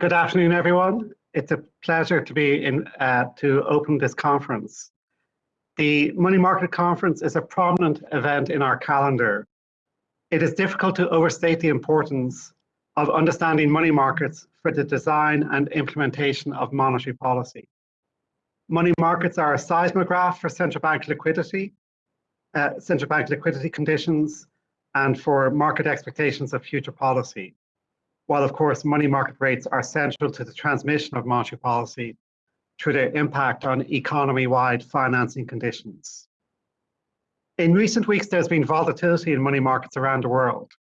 Good afternoon, everyone. It's a pleasure to be in uh, to open this conference. The Money Market Conference is a prominent event in our calendar. It is difficult to overstate the importance of understanding money markets for the design and implementation of monetary policy. Money markets are a seismograph for central bank liquidity, uh, central bank liquidity conditions, and for market expectations of future policy while of course money market rates are central to the transmission of monetary policy through their impact on economy-wide financing conditions. In recent weeks, there's been volatility in money markets around the world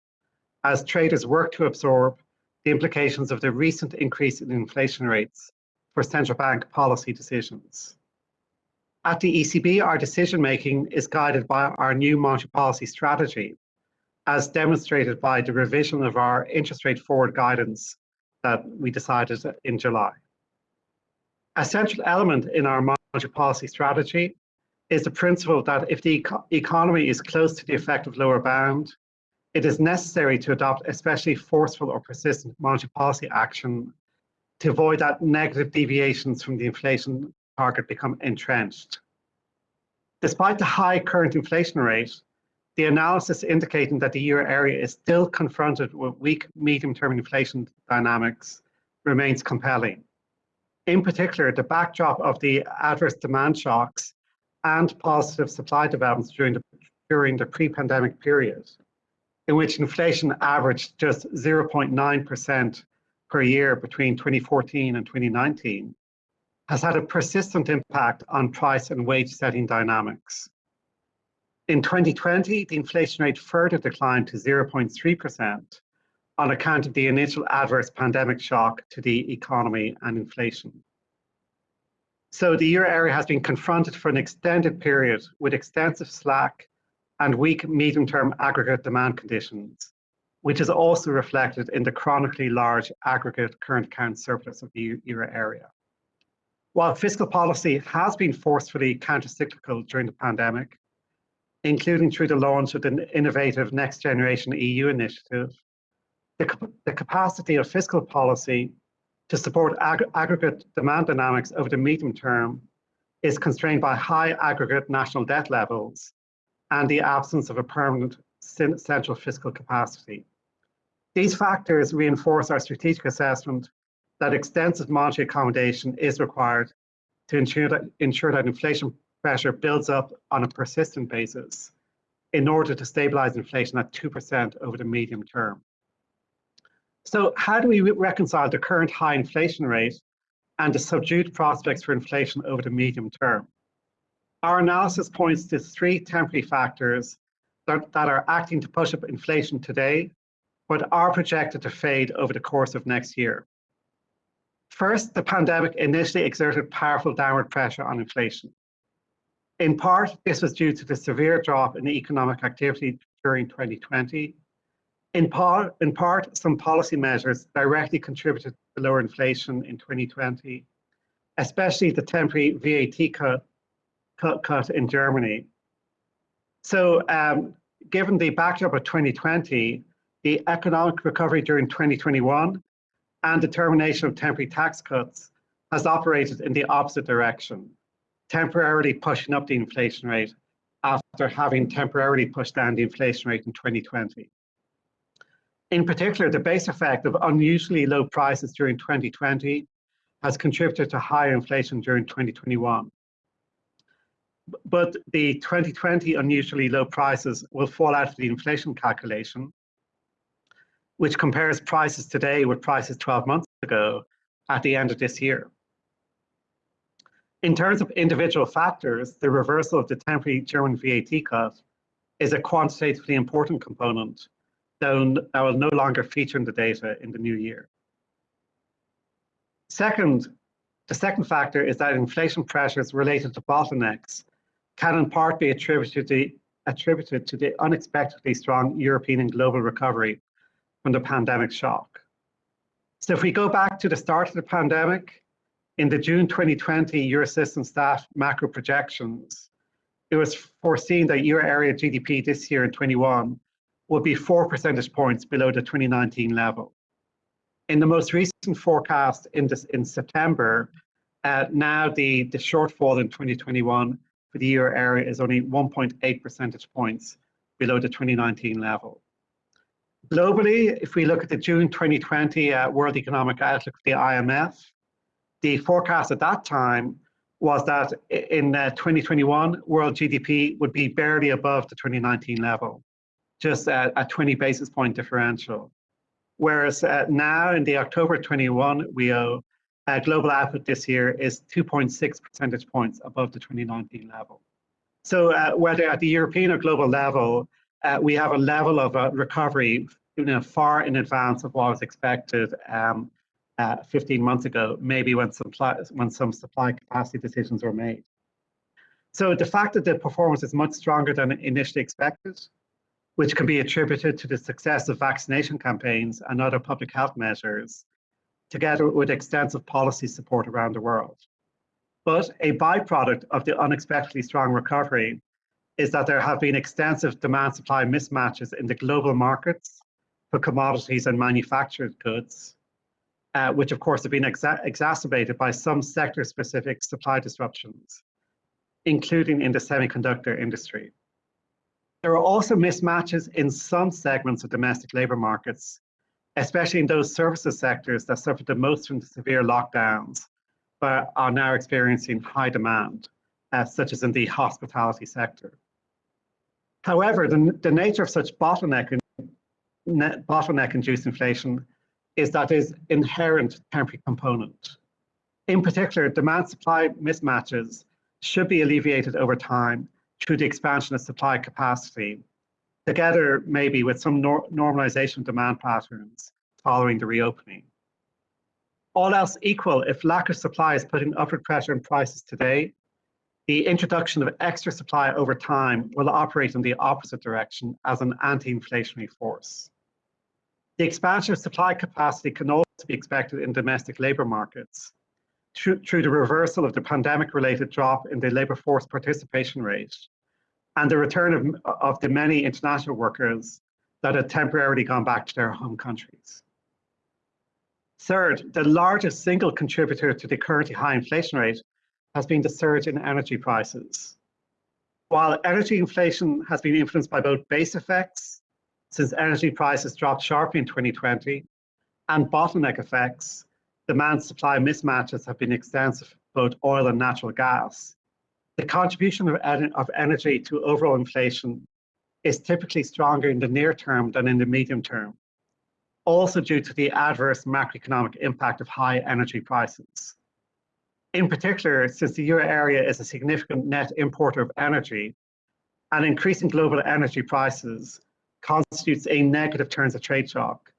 as traders work to absorb the implications of the recent increase in inflation rates for central bank policy decisions. At the ECB, our decision-making is guided by our new monetary policy strategy, as demonstrated by the revision of our interest rate forward guidance that we decided in July. A central element in our monetary policy strategy is the principle that if the eco economy is close to the effective lower bound, it is necessary to adopt especially forceful or persistent monetary policy action to avoid that negative deviations from the inflation target become entrenched. Despite the high current inflation rate, the analysis indicating that the euro area is still confronted with weak medium-term inflation dynamics remains compelling. In particular, the backdrop of the adverse demand shocks and positive supply developments during the, during the pre-pandemic period, in which inflation averaged just 0.9% per year between 2014 and 2019, has had a persistent impact on price and wage setting dynamics. In 2020, the inflation rate further declined to 0.3% on account of the initial adverse pandemic shock to the economy and inflation. So the euro area has been confronted for an extended period with extensive slack and weak medium-term aggregate demand conditions, which is also reflected in the chronically large aggregate current account surplus of the euro area. While fiscal policy has been forcefully countercyclical during the pandemic, including through the launch of the innovative Next Generation EU initiative, the, the capacity of fiscal policy to support ag aggregate demand dynamics over the medium term is constrained by high aggregate national debt levels and the absence of a permanent central fiscal capacity. These factors reinforce our strategic assessment that extensive monetary accommodation is required to ensure that, ensure that inflation pressure builds up on a persistent basis in order to stabilize inflation at 2% over the medium term. So how do we reconcile the current high inflation rate and the subdued prospects for inflation over the medium term? Our analysis points to three temporary factors that, that are acting to push up inflation today, but are projected to fade over the course of next year. First, the pandemic initially exerted powerful downward pressure on inflation. In part, this was due to the severe drop in economic activity during 2020. In part, in part, some policy measures directly contributed to lower inflation in 2020, especially the temporary VAT cut, cut, cut in Germany. So um, given the backdrop of 2020, the economic recovery during 2021 and the termination of temporary tax cuts has operated in the opposite direction temporarily pushing up the inflation rate after having temporarily pushed down the inflation rate in 2020. In particular, the base effect of unusually low prices during 2020 has contributed to higher inflation during 2021. But the 2020 unusually low prices will fall out of the inflation calculation, which compares prices today with prices 12 months ago at the end of this year. In terms of individual factors, the reversal of the temporary German VAT cut is a quantitatively important component that will no longer feature in the data in the new year. Second, the second factor is that inflation pressures related to bottlenecks can in part be attributed to, attributed to the unexpectedly strong European and global recovery from the pandemic shock. So if we go back to the start of the pandemic, in the June 2020 Eurosystem staff macro projections, it was foreseen that euro area GDP this year in 21 will be four percentage points below the 2019 level. In the most recent forecast in, this, in September, uh, now the, the shortfall in 2021 for the euro area is only 1.8 percentage points below the 2019 level. Globally, if we look at the June 2020 uh, World Economic Outlook, the IMF, the forecast at that time was that in uh, 2021, world GDP would be barely above the 2019 level, just a, a 20 basis point differential. Whereas uh, now in the October 21 WEO, uh, global output this year is 2.6 percentage points above the 2019 level. So uh, whether at the European or global level, uh, we have a level of uh, recovery you know, far in advance of what was expected um, uh, 15 months ago, maybe when, supply, when some supply capacity decisions were made. So the fact that the performance is much stronger than initially expected, which can be attributed to the success of vaccination campaigns and other public health measures, together with extensive policy support around the world. But a byproduct of the unexpectedly strong recovery is that there have been extensive demand supply mismatches in the global markets for commodities and manufactured goods, uh, which of course have been exa exacerbated by some sector specific supply disruptions, including in the semiconductor industry. There are also mismatches in some segments of domestic labor markets, especially in those services sectors that suffered the most from the severe lockdowns, but are now experiencing high demand, uh, such as in the hospitality sector. However, the, the nature of such bottleneck, bottleneck-induced inflation is that is inherent temporary component. In particular, demand-supply mismatches should be alleviated over time through the expansion of supply capacity, together maybe with some nor normalization of demand patterns following the reopening. All else equal, if lack of supply is putting upward pressure on prices today, the introduction of extra supply over time will operate in the opposite direction as an anti-inflationary force. The expansion of supply capacity can also be expected in domestic labour markets through, through the reversal of the pandemic-related drop in the labour force participation rate and the return of, of the many international workers that had temporarily gone back to their home countries. Third, the largest single contributor to the currently high inflation rate has been the surge in energy prices. While energy inflation has been influenced by both base effects since energy prices dropped sharply in 2020, and bottleneck effects, demand supply mismatches have been extensive both oil and natural gas. The contribution of, of energy to overall inflation is typically stronger in the near term than in the medium term, also due to the adverse macroeconomic impact of high energy prices. In particular, since the euro area is a significant net importer of energy, and increasing global energy prices constitutes a negative terms of trade shock,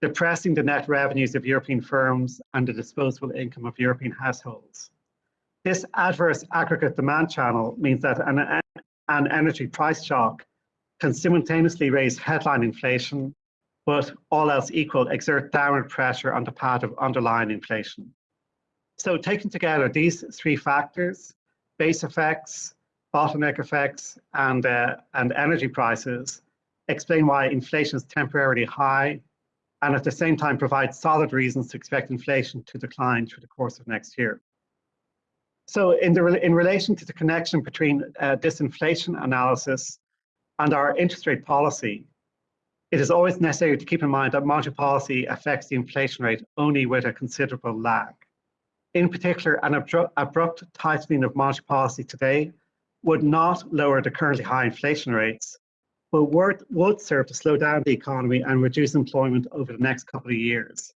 depressing the net revenues of European firms and the disposable income of European households. This adverse aggregate demand channel means that an, an energy price shock can simultaneously raise headline inflation, but all else equal, exert downward pressure on the path of underlying inflation. So taken together, these three factors, base effects, bottleneck effects, and, uh, and energy prices, explain why inflation is temporarily high and at the same time provide solid reasons to expect inflation to decline through the course of next year. So in, the, in relation to the connection between uh, this inflation analysis and our interest rate policy, it is always necessary to keep in mind that monetary policy affects the inflation rate only with a considerable lag. In particular, an abrupt tightening of monetary policy today would not lower the currently high inflation rates, but would, would serve to slow down the economy and reduce employment over the next couple of years,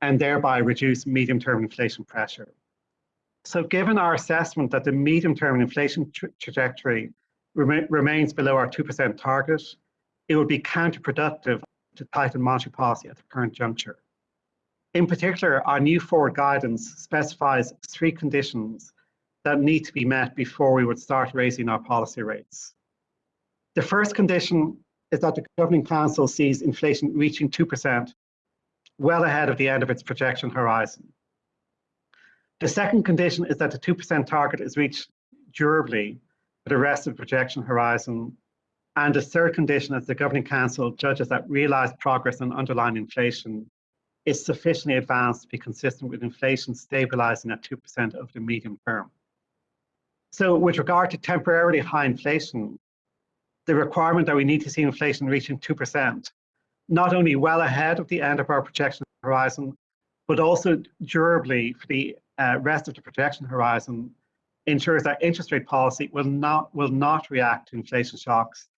and thereby reduce medium-term inflation pressure. So given our assessment that the medium-term inflation tra trajectory rem remains below our 2% target, it would be counterproductive to tighten monetary policy at the current juncture. In particular, our new forward guidance specifies three conditions that need to be met before we would start raising our policy rates. The first condition is that the Governing Council sees inflation reaching 2%, well ahead of the end of its projection horizon. The second condition is that the 2% target is reached durably for the rest of the projection horizon. And the third condition is that the Governing Council judges that realised progress on underlying inflation is sufficiently advanced to be consistent with inflation stabilizing at 2% over the medium term. So with regard to temporarily high inflation, the requirement that we need to see inflation reaching 2%, not only well ahead of the end of our projection horizon, but also durably for the uh, rest of the projection horizon ensures that interest rate policy will not, will not react to inflation shocks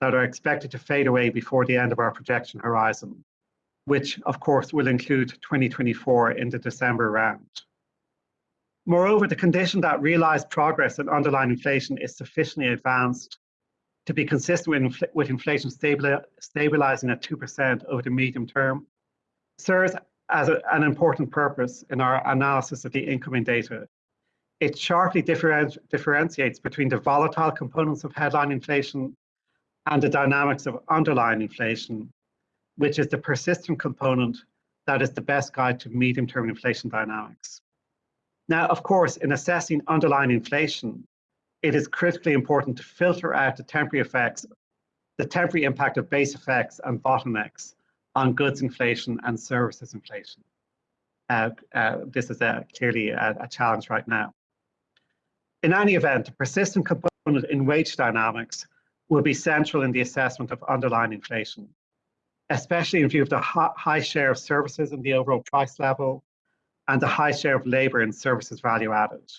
that are expected to fade away before the end of our projection horizon, which of course will include 2024 in the December round. Moreover, the condition that realized progress in underlying inflation is sufficiently advanced to be consistent with, infl with inflation stabilizing at 2% over the medium term serves as a, an important purpose in our analysis of the incoming data. It sharply differentiates between the volatile components of headline inflation and the dynamics of underlying inflation, which is the persistent component that is the best guide to medium-term inflation dynamics. Now, of course, in assessing underlying inflation, it is critically important to filter out the temporary effects, the temporary impact of base effects and bottlenecks on goods inflation and services inflation. Uh, uh, this is a, clearly a, a, challenge right now. In any event, a persistent component in wage dynamics will be central in the assessment of underlying inflation, especially in view of the high share of services in the overall price level and the high share of labour in services value added.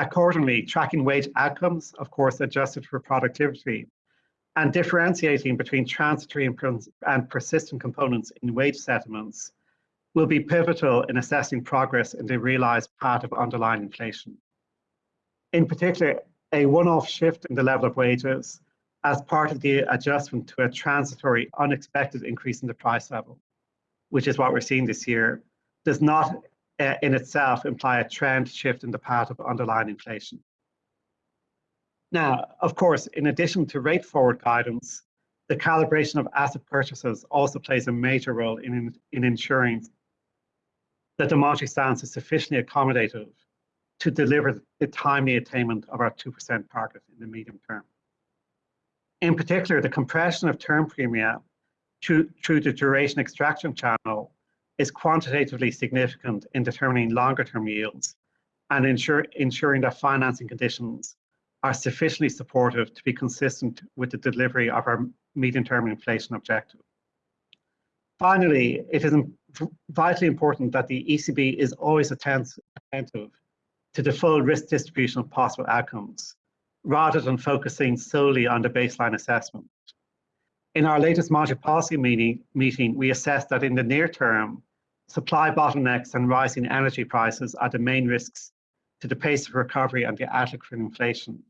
Accordingly, tracking wage outcomes, of course, adjusted for productivity, and differentiating between transitory and, persistent components in wage settlements will be pivotal in assessing progress in the realised path of underlying inflation. In particular, a one-off shift in the level of wages as part of the adjustment to a transitory unexpected increase in the price level, which is what we're seeing this year, does not uh, in itself imply a trend shift in the path of underlying inflation. Now, of course, in addition to rate forward guidance, the calibration of asset purchases also plays a major role in, in ensuring that the monetary stance is sufficiently accommodative to deliver the timely attainment of our 2% target in the medium term. In particular, the compression of term premia through, through the duration extraction channel is quantitatively significant in determining longer term yields and ensure, ensuring that financing conditions are sufficiently supportive to be consistent with the delivery of our medium-term inflation objective. Finally, it is vitally important that the ECB is always attentive to the full risk distribution of possible outcomes, rather than focusing solely on the baseline assessment. In our latest monetary policy meeting, meeting, we assessed that in the near term, supply bottlenecks and rising energy prices are the main risks to the pace of recovery and the outlook for inflation.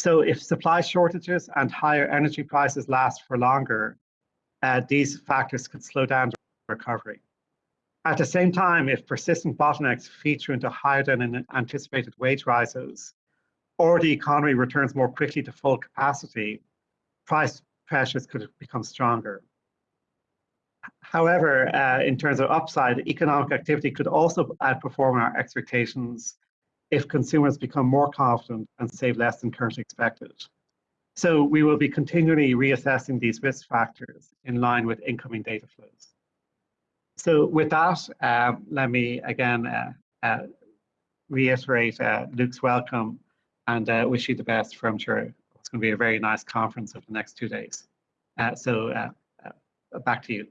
So if supply shortages and higher energy prices last for longer, uh, these factors could slow down recovery. At the same time, if persistent bottlenecks feature into higher than anticipated wage rises, or the economy returns more quickly to full capacity, price pressures could become stronger. However, uh, in terms of upside, economic activity could also outperform our expectations if consumers become more confident and save less than currently expected. So we will be continually reassessing these risk factors in line with incoming data flows. So with that, uh, let me again uh, uh, reiterate uh, Luke's welcome and uh, wish you the best from sure it's going to be a very nice conference over the next two days. Uh, so back to you.